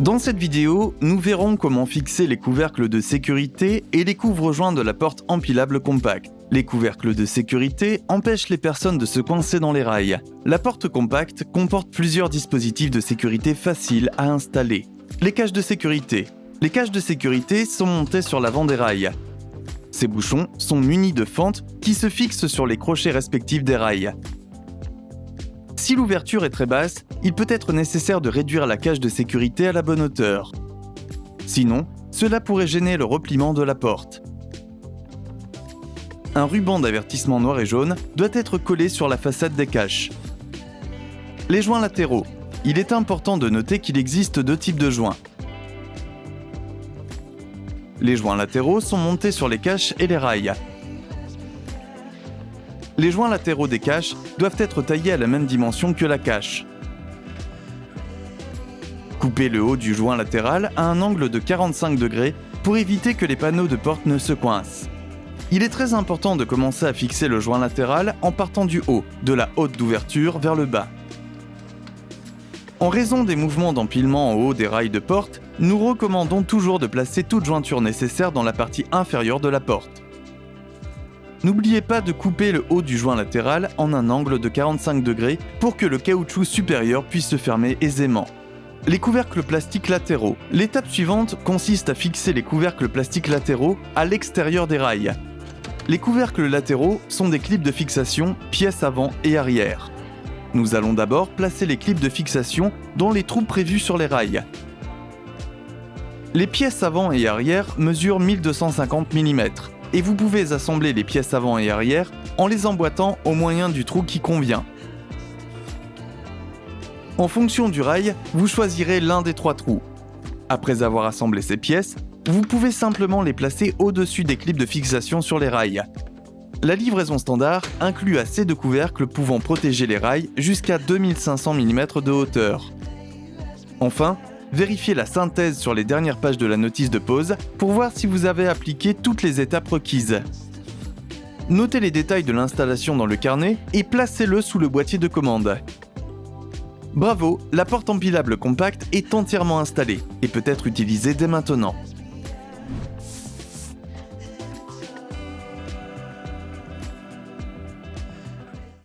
Dans cette vidéo, nous verrons comment fixer les couvercles de sécurité et les couvre-joints de la porte empilable compacte. Les couvercles de sécurité empêchent les personnes de se coincer dans les rails. La porte compacte comporte plusieurs dispositifs de sécurité faciles à installer. Les caches de sécurité. Les caches de sécurité sont montées sur l'avant des rails. Ces bouchons sont munis de fentes qui se fixent sur les crochets respectifs des rails. Si l'ouverture est très basse, il peut être nécessaire de réduire la cage de sécurité à la bonne hauteur. Sinon, cela pourrait gêner le repliement de la porte. Un ruban d'avertissement noir et jaune doit être collé sur la façade des caches. Les joints latéraux. Il est important de noter qu'il existe deux types de joints. Les joints latéraux sont montés sur les caches et les rails. Les joints latéraux des caches doivent être taillés à la même dimension que la cache. Coupez le haut du joint latéral à un angle de 45 degrés pour éviter que les panneaux de porte ne se coincent. Il est très important de commencer à fixer le joint latéral en partant du haut, de la haute d'ouverture vers le bas. En raison des mouvements d'empilement en haut des rails de porte, nous recommandons toujours de placer toute jointure nécessaire dans la partie inférieure de la porte. N'oubliez pas de couper le haut du joint latéral en un angle de 45 degrés pour que le caoutchouc supérieur puisse se fermer aisément. Les couvercles plastiques latéraux. L'étape suivante consiste à fixer les couvercles plastiques latéraux à l'extérieur des rails. Les couvercles latéraux sont des clips de fixation pièces avant et arrière. Nous allons d'abord placer les clips de fixation dans les trous prévus sur les rails. Les pièces avant et arrière mesurent 1250 mm et vous pouvez assembler les pièces avant et arrière en les emboîtant au moyen du trou qui convient. En fonction du rail, vous choisirez l'un des trois trous. Après avoir assemblé ces pièces, vous pouvez simplement les placer au-dessus des clips de fixation sur les rails. La livraison standard inclut assez de couvercles pouvant protéger les rails jusqu'à 2500 mm de hauteur. Enfin, vérifiez la synthèse sur les dernières pages de la notice de pause pour voir si vous avez appliqué toutes les étapes requises. Notez les détails de l'installation dans le carnet et placez-le sous le boîtier de commande. Bravo, la porte empilable compacte est entièrement installée et peut être utilisée dès maintenant.